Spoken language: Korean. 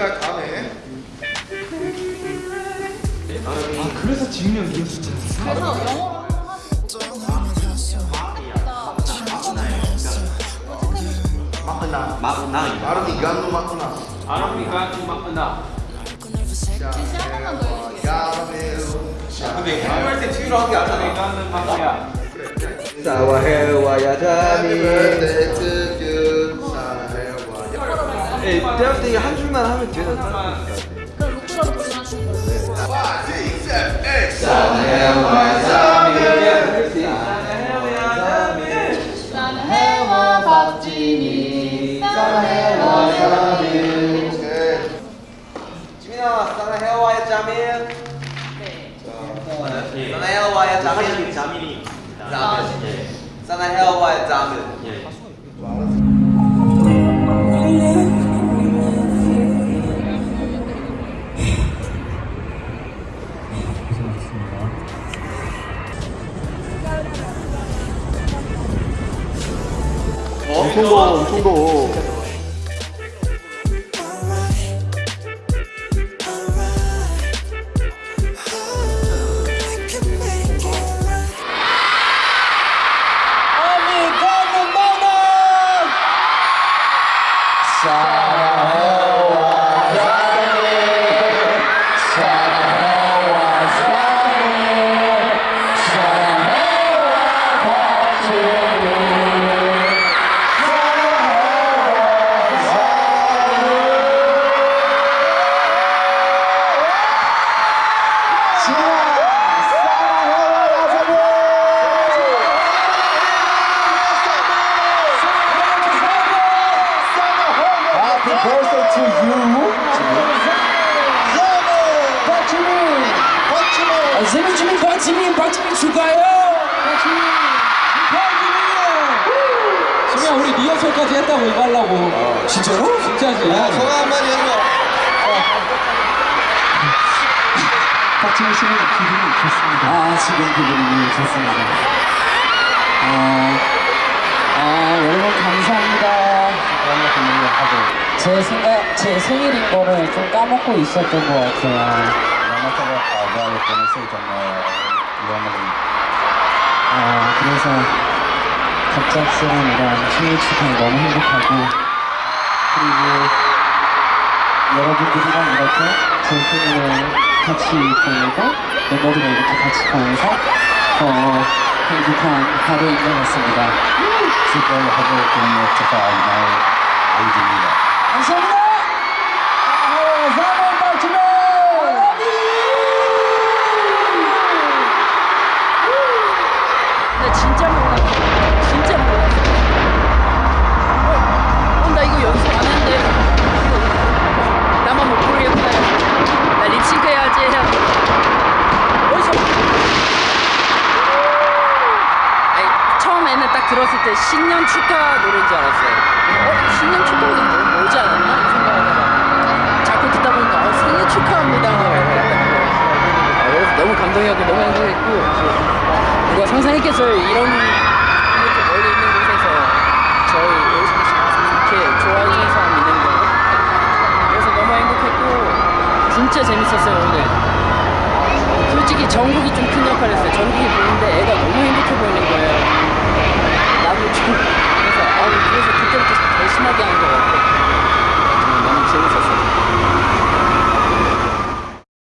일단 안에 아 그래서 직명이었어 그래서 영어로 막나 막나 아르니간도 막나 아르니간도 막나. 다시 한 번만 더 해주세요 근데 해외할 때 뒤로 한게 아니잖아 사와해 와야 자니. 예, 대학 때한 줄만 하면 되는 사람. 그럼 거예요 자미 Okay. 지민아, 사와해와야 자미. 네 사와해와야 자미. 엄청 더워, 엄청 더워. Happy birthday to you. 아, 생일 주민 박지민 박지민 축하해요 지민아 우리 리허설까지 했다고 이거 하려고. 진짜로? 진짜지. 소감 한마디 해줘. 박지민 씨는 기분이 좋습니다. 아 지금 기분이 좋습니다. 어, 아 여러분 감사합니다 제 생각 제 생일인 거를 좀 까먹고 있었던 것 같아요 아 그래서 갑작스러운 이런 생일 축하에 너무 행복하고 그리고 여러분들이랑 이렇게 제 생일을 같이 보내고 멤버들과 이렇게 같이 보내서 더 행복한 하루인 것 같습니다. 축하하고 있는 축하할 아이입니다. 감사합니다. 아, 사랑의 박 들었을 때 신년 축하 노래인 줄 알았어요. 어? 신년 축하 노래 뭐, 뭐지 않았나? 이 생각하다가 자꾸 듣다 보니까 어, 생일 축하합니다. 아, 너무 감동이었고 너무 행복했고 누가 상상했겠어요 이런 이렇게 멀리 있는 곳에서 저희 이렇게 좋아하는 사람 있는 거 그래서 너무 행복했고 진짜 재밌었어요 오늘 솔직히 정국이 좀 큰 역할을 했어요 정국이 보는데 애가 너무 행복해 보이는 거예요